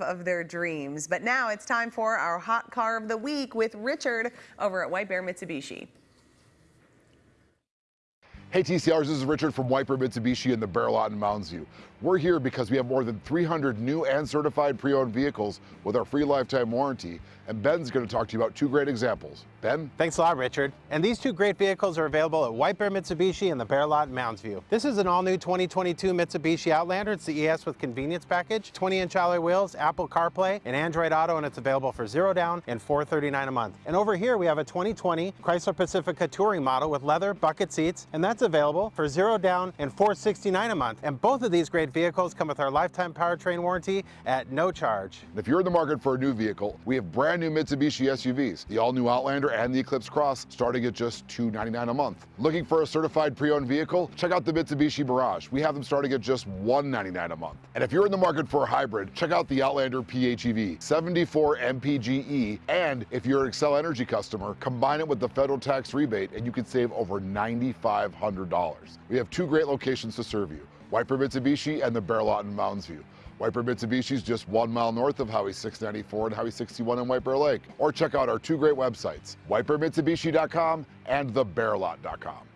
life of their dreams. But now it's time for our hot car of the week with Richard over at White Bear Mitsubishi. Hey TCRs, this is Richard from White Bear Mitsubishi in the Bear Lot in Mounds View. We're here because we have more than 300 new and certified pre-owned vehicles with our free lifetime warranty, and Ben's going to talk to you about two great examples. Ben? Thanks a lot, Richard. And these two great vehicles are available at White Bear Mitsubishi in the Bear Lot in Mounds View. This is an all-new 2022 Mitsubishi Outlander. It's the ES with convenience package, 20-inch alloy wheels, Apple CarPlay, and Android Auto, and it's available for zero down and 439 a month. And over here we have a 2020 Chrysler Pacifica Touring model with leather bucket seats, and that's available for zero down and 469 a month. And both of these great vehicles come with our lifetime powertrain warranty at no charge. If you're in the market for a new vehicle, we have brand new Mitsubishi SUVs, the all-new Outlander and the Eclipse Cross, starting at just 299 a month. Looking for a certified pre-owned vehicle? Check out the Mitsubishi Mirage. We have them starting at just 199 a month. And if you're in the market for a hybrid, check out the Outlander PHEV, 74 MPGE, and if you're an Xcel Energy customer, combine it with the federal tax rebate and you can save over $9,500. We have two great locations to serve you. Bear Mitsubishi and the Bear Lot in Mounds View. Bear Mitsubishi is just one mile north of Highway 694 and Highway 61 in White Bear Lake. Or check out our two great websites, whitebearmitsubishi.com and thebearlot.com.